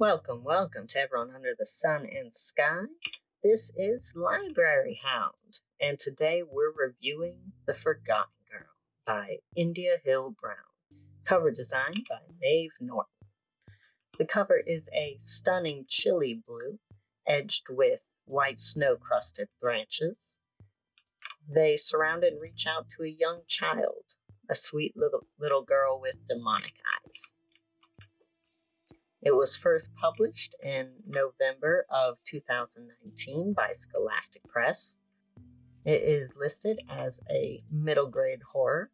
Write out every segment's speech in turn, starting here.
Welcome, welcome to everyone under the sun and sky. This is Library Hound, and today we're reviewing The Forgotten Girl by India Hill Brown. Cover design by Maeve Norton. The cover is a stunning chilly blue, edged with white snow crusted branches. They surround and reach out to a young child, a sweet little, little girl with demonic eyes. It was first published in November of 2019 by Scholastic Press. It is listed as a middle grade horror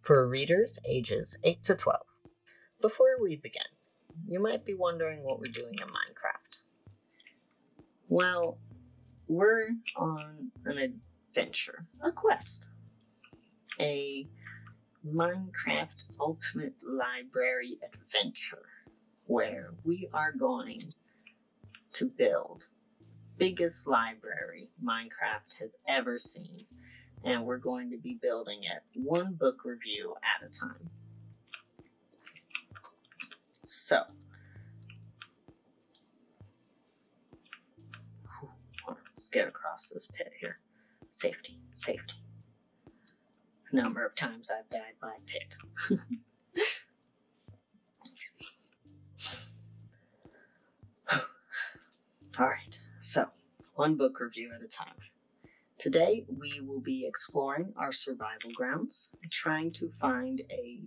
for readers ages 8 to 12. Before we begin, you might be wondering what we're doing in Minecraft. Well, we're on an adventure, a quest, a Minecraft Ultimate Library adventure where we are going to build biggest library Minecraft has ever seen and we're going to be building it one book review at a time. So, let's get across this pit here. Safety, safety. Number of times I've died by pit. All right, so one book review at a time. Today we will be exploring our survival grounds, trying to find a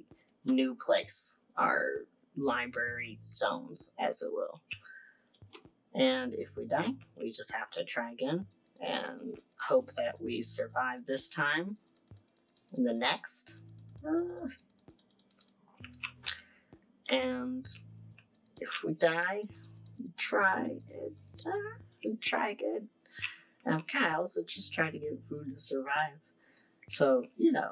new place, our library zones, as it will. And if we die, we just have to try again and hope that we survive this time and the next. Uh, and if we die, try uh, try again. Um, Kyle also just trying to get food to survive. So, you know,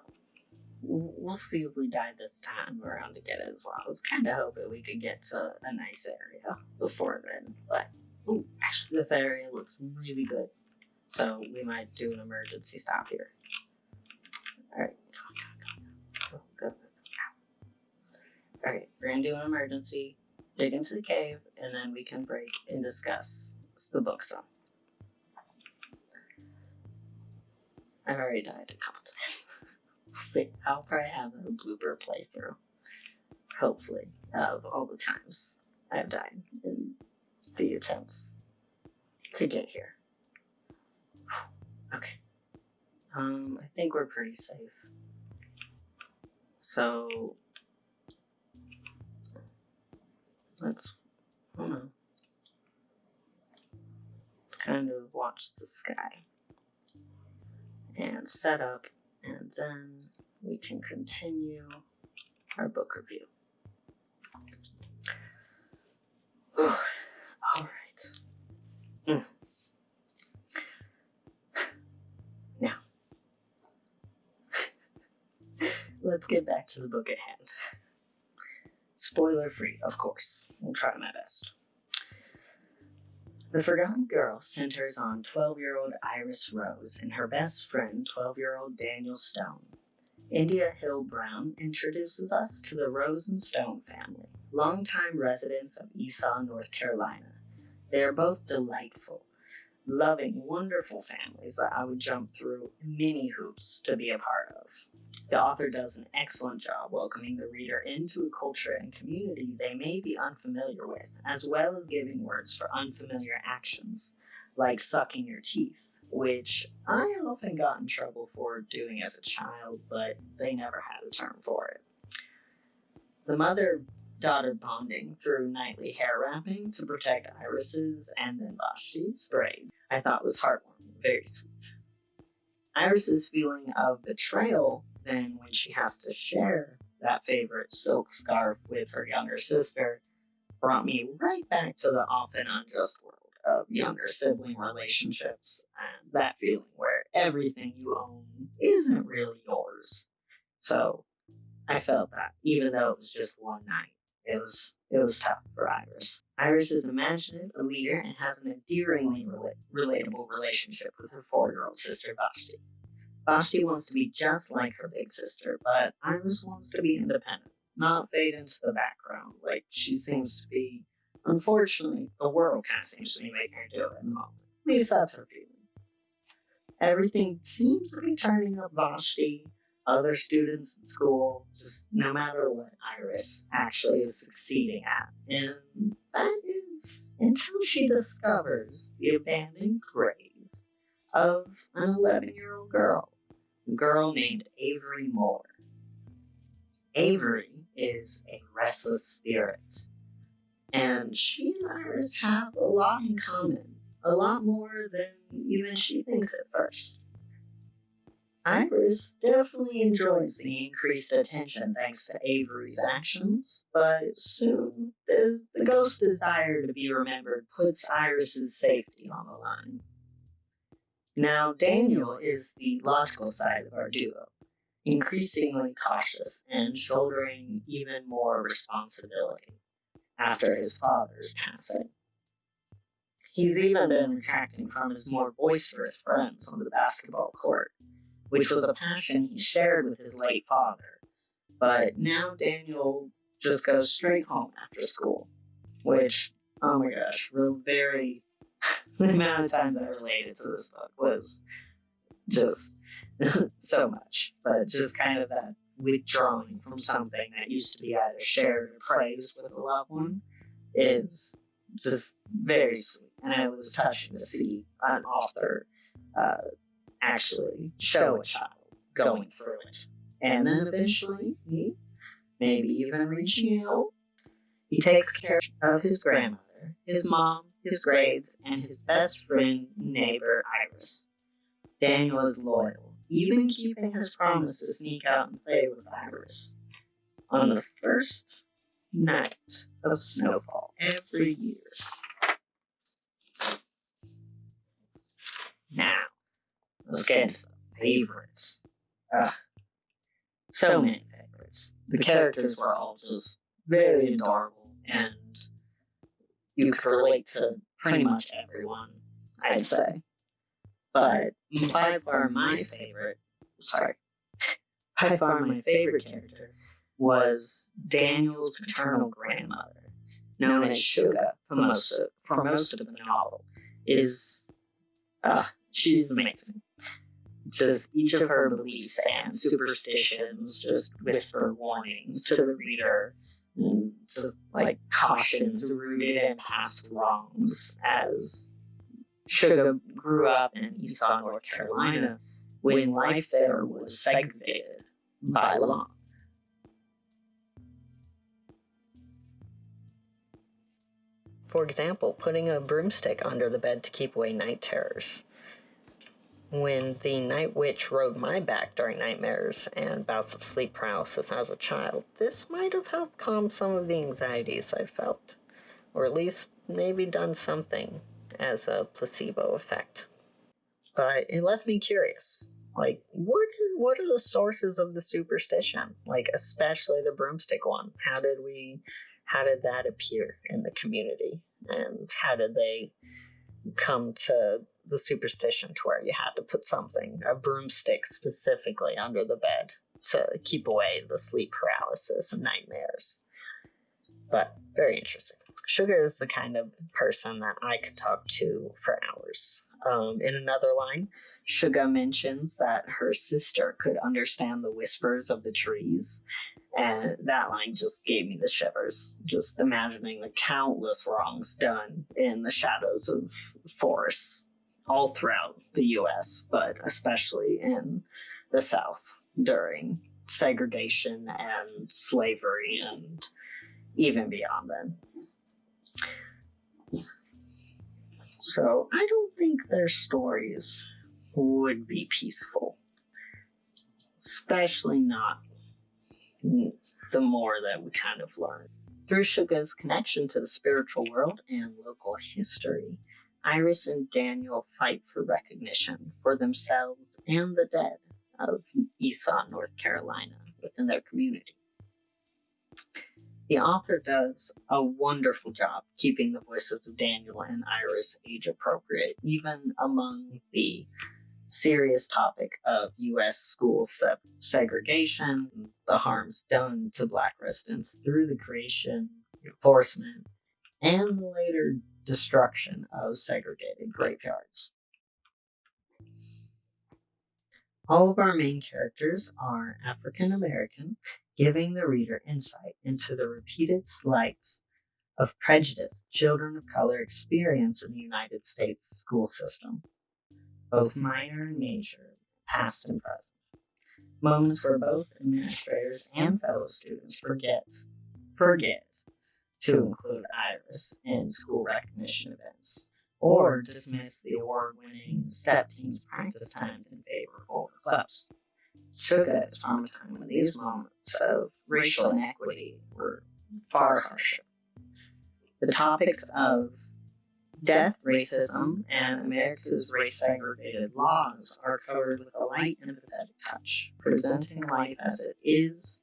we'll see if we die this time around to get as well. I was kind of hoping we could get to a nice area before then. But, ooh, actually, this area looks really good. So we might do an emergency stop here. Alright, go, go, go. Alright, we're gonna do an emergency, dig into the cave, and then we can break and discuss the book so. I've already died a couple times. we'll see. I'll probably have a blooper playthrough. Hopefully, of all the times I've died in the attempts to get here. Okay. Um, I think we're pretty safe. So let's I don't know kind of watch the sky and set up, and then we can continue our book review. All right. Mm. Now, let's get back to the book at hand. Spoiler free, of course. I'll try my best. The Forgotten Girl centers on 12 year old Iris Rose and her best friend, 12 year old Daniel Stone. India Hill Brown introduces us to the Rose and Stone family, longtime residents of Esau, North Carolina. They are both delightful, loving, wonderful families that I would jump through many hoops to be a part of. The author does an excellent job welcoming the reader into a culture and community they may be unfamiliar with, as well as giving words for unfamiliar actions, like sucking your teeth, which I often got in trouble for doing as a child, but they never had a term for it. The mother daughter bonding through nightly hair wrapping to protect Iris's and then Vashti's braids, I thought was heartwarming, very sweet. Iris's feeling of betrayal then when she has to share that favorite silk scarf with her younger sister brought me right back to the often unjust world of younger sibling relationships and that feeling where everything you own isn't really yours. So I felt that even though it was just one night, it was it was tough for Iris. Iris is imaginative, a leader, and has an endearingly rela- relatable relationship with her four-year-old sister Vashti. Vashti wants to be just like her big sister, but Iris wants to be independent, not fade into the background like she seems to be unfortunately, the world kind of seems to be making her do it in the moment. At least that's her feeling. Everything seems to be turning up Vashti, other students at school, just no matter what Iris actually is succeeding at. And that is until she discovers the abandoned grave of an 11 year old girl, a girl named Avery Moore. Avery is a restless spirit, and she and Iris have a lot in common, a lot more than even she thinks at first. Iris definitely enjoys the increased attention thanks to Avery's actions, but soon the, the ghost's desire to be remembered puts Iris's safety on the line. Now, Daniel is the logical side of our duo, increasingly cautious and shouldering even more responsibility after his father's passing. He's even been retracting from his more boisterous friends on the basketball court, which was a passion he shared with his late father. But now Daniel just goes straight home after school, which, oh my gosh, very the amount of times I related to this book was just so much. But just kind of that withdrawing from something that used to be either shared or praised with a loved one is just very sweet. And it was touching to see an author uh, actually show a child going through it. And then eventually, he, maybe even reaching out, he takes care of his grandmother, his mom, his grades, and his best friend, neighbor, Iris. Daniel is loyal, even keeping his promise to sneak out and play with Iris. On the first night of snowfall every year. Now, let's get into the favorites. Uh, so many favorites. The characters were all just very adorable and you could relate to pretty much everyone, I'd say. But by far my favorite, sorry, by far my favorite character was Daniel's paternal grandmother, known as Suga for most of, for most of the novel, is, uh, she's amazing. Just each of her beliefs and superstitions just whisper warnings to the reader just like cautions rooted in past wrongs as Suga grew up in Esau, North Carolina, when life there was segregated by law. For example, putting a broomstick under the bed to keep away night terrors when the night witch rode my back during nightmares and bouts of sleep paralysis as a child, this might have helped calm some of the anxieties I felt, or at least maybe done something as a placebo effect. But it left me curious. Like, what what are the sources of the superstition? Like, especially the broomstick one. How did we, how did that appear in the community? And how did they come to the superstition to where you had to put something, a broomstick specifically, under the bed to keep away the sleep paralysis and nightmares. But very interesting. Sugar is the kind of person that I could talk to for hours. Um, in another line, Sugar mentions that her sister could understand the whispers of the trees. And that line just gave me the shivers, just imagining the countless wrongs done in the shadows of forests all throughout the US, but especially in the South during segregation and slavery and even beyond then. So I don't think their stories would be peaceful, especially not the more that we kind of learn. Through Suga's connection to the spiritual world and local history, Iris and Daniel fight for recognition for themselves and the dead of Esau, North Carolina, within their community. The author does a wonderful job keeping the voices of Daniel and Iris age appropriate, even among the serious topic of U.S. school se segregation, the harms done to Black residents through the creation, enforcement, and later destruction of segregated graveyards. All of our main characters are African American, giving the reader insight into the repeated slights of prejudice children of color experience in the United States school system, both mm-hmm. minor and major, past and present. Moments where both administrators and fellow students forget, forget to include Iris in school recognition events, or dismiss the award winning step team's practice times in favor of older clubs. Shuga is from a time when these moments of racial inequity were far harsher. The topics of death, racism, and America's race segregated laws are covered with a light and empathetic touch, presenting life as it is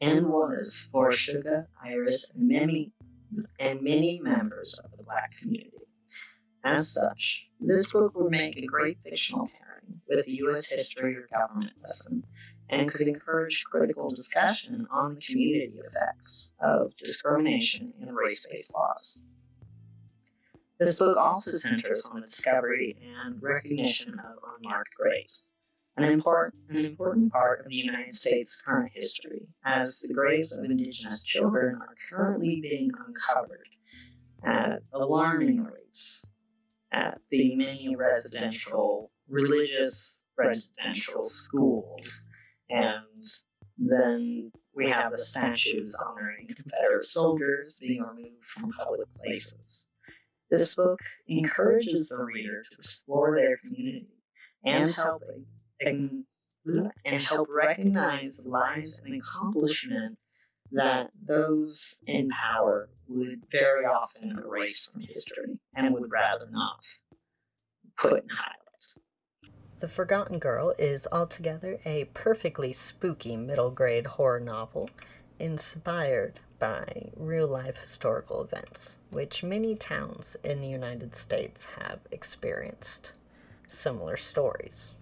and was for Sugar, Iris, and many, and many members of the Black community. As such, this book would make a great fictional pairing with a U.S. history or government lesson and could encourage critical discussion on the community effects of discrimination and race based laws. This book also centers on the discovery and recognition of unmarked graves, an important, an important part of the United States' current history, as the graves of Indigenous children are currently being uncovered at alarming rates at the many residential, religious residential schools. And then we have the statues honoring Confederate soldiers being removed from public places. This book encourages the reader to explore their community and help Mm-hmm. and, and help recognize the lives and accomplishment that those in power would very often erase from history and would rather not put in highlight. The Forgotten Girl is altogether a perfectly spooky middle grade horror novel inspired by real life historical events, which many towns in the United States have experienced similar stories.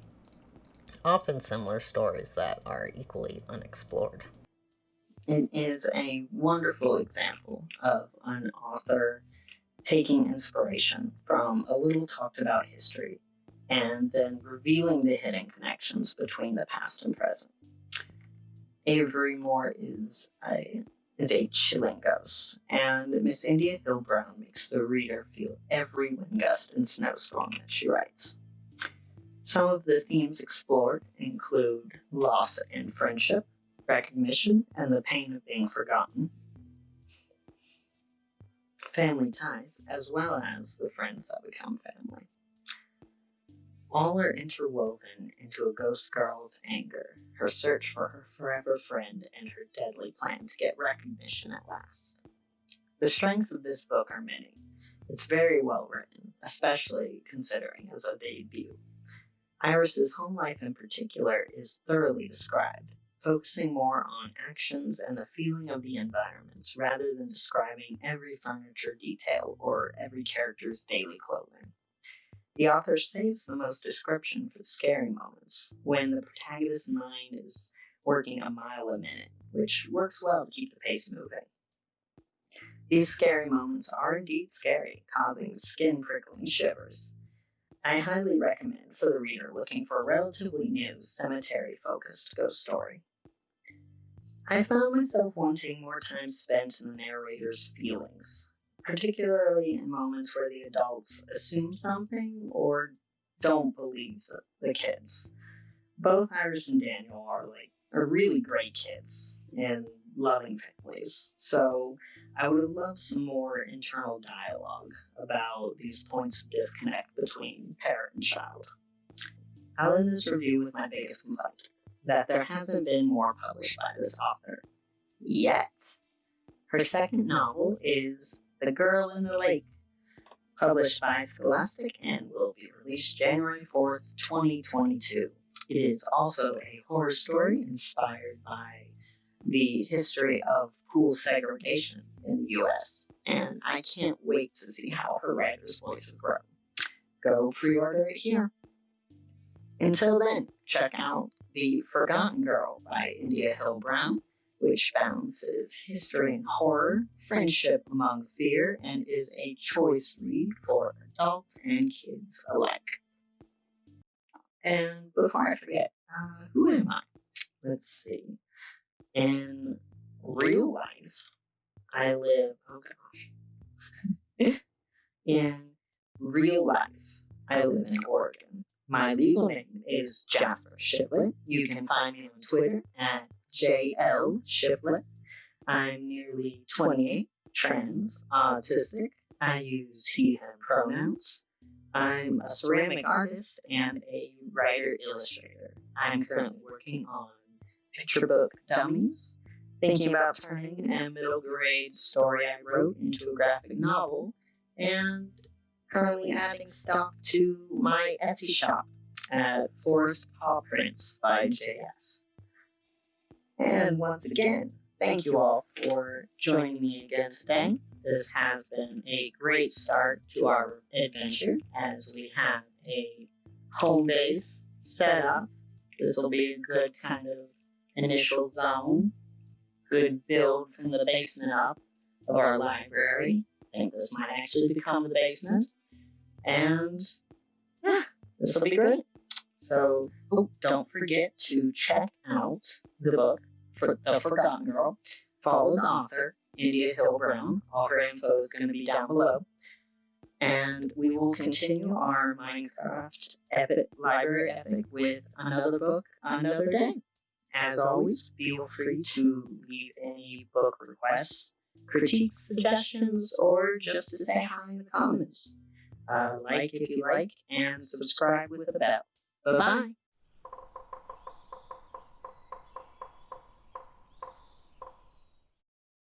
Often similar stories that are equally unexplored. It is a wonderful example of an author taking inspiration from a little talked about history and then revealing the hidden connections between the past and present. Avery Moore is a is a chilling ghost, and Miss India Hill Brown makes the reader feel every wind gust and snowstorm that she writes. Some of the themes explored include loss and friendship, recognition, and the pain of being forgotten, family ties, as well as the friends that become family. All are interwoven into a ghost girl's anger, her search for her forever friend, and her deadly plan to get recognition at last. The strengths of this book are many. It's very well written, especially considering as a debut. Iris's home life in particular is thoroughly described, focusing more on actions and the feeling of the environments rather than describing every furniture detail or every character's daily clothing. The author saves the most description for the scary moments, when the protagonist's mind is working a mile a minute, which works well to keep the pace moving. These scary moments are indeed scary, causing skin prickling shivers. I highly recommend for the reader looking for a relatively new cemetery focused ghost story. I found myself wanting more time spent in the narrator's feelings, particularly in moments where the adults assume something or don't believe the, the kids. Both Iris and Daniel are like are really great kids and loving families. So I would love some more internal dialogue about these points of disconnect between parent and child. I'll end this review with my biggest complaint that there hasn't been more published by this author. Yet. Her second novel is the Girl in the Lake, published by Scholastic and will be released January 4th, 2022. It is also a horror story inspired by the history of pool segregation in the US, and I can't wait to see how her writer's voice will grow. Go pre order it here. Until then, check out The Forgotten Girl by India Hill Brown which balances history and horror, friendship among fear, and is a choice read for adults and kids alike. And before I forget, uh, who am I? Let's see. In real life, I live, oh gosh. in real life, I live in Oregon. My legal name is Jasper Shiflett. You can find me on Twitter at JL Shiflett. I'm nearly 28, trans, autistic. I use he, him pronouns. I'm a ceramic artist and a writer illustrator. I'm currently working on picture book dummies, thinking about turning a middle grade story I wrote into a graphic novel, and currently adding stock to my Etsy shop at Forest Paw Prints by JS. And once again, thank you all for joining me again today. This has been a great start to our adventure as we have a home base set up. This will be a good kind of initial zone, good build from the basement up of our library. I think this might actually become the basement. And yeah, this will be great. So oh, don't forget to check out the book for The Forgotten Girl. Follow the author, India Hill Brown. All her info is going to be down below. And we will continue our Minecraft epic library epic with another book another day. As always, feel free to leave any book requests, critiques, suggestions, or just to say hi in the comments. Uh, like if you like, and subscribe with a bell. Bye bye.